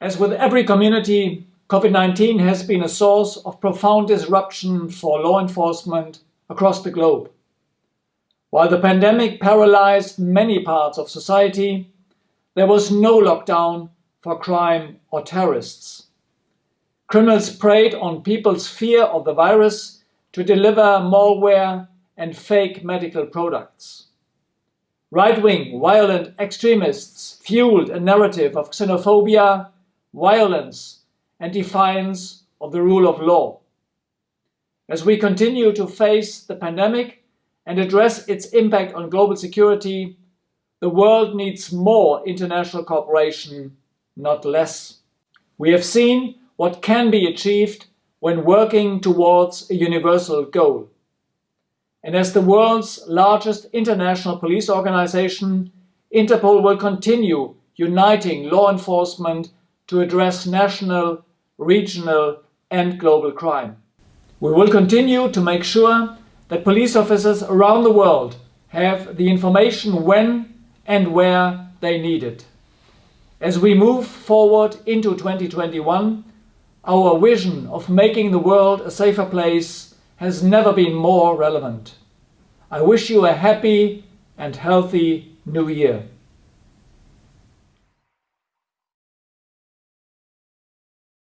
As with every community, COVID-19 has been a source of profound disruption for law enforcement across the globe. While the pandemic paralyzed many parts of society, there was no lockdown for crime or terrorists. Criminals preyed on people's fear of the virus to deliver malware and fake medical products. Right-wing violent extremists fueled a narrative of xenophobia, violence and defiance of the rule of law. As we continue to face the pandemic and address its impact on global security, the world needs more international cooperation, not less. We have seen what can be achieved when working towards a universal goal. And as the world's largest international police organization, Interpol will continue uniting law enforcement to address national, regional and global crime. We will continue to make sure that police officers around the world have the information when and where they need it. As we move forward into 2021, our vision of making the world a safer place has never been more relevant. I wish you a happy and healthy new year.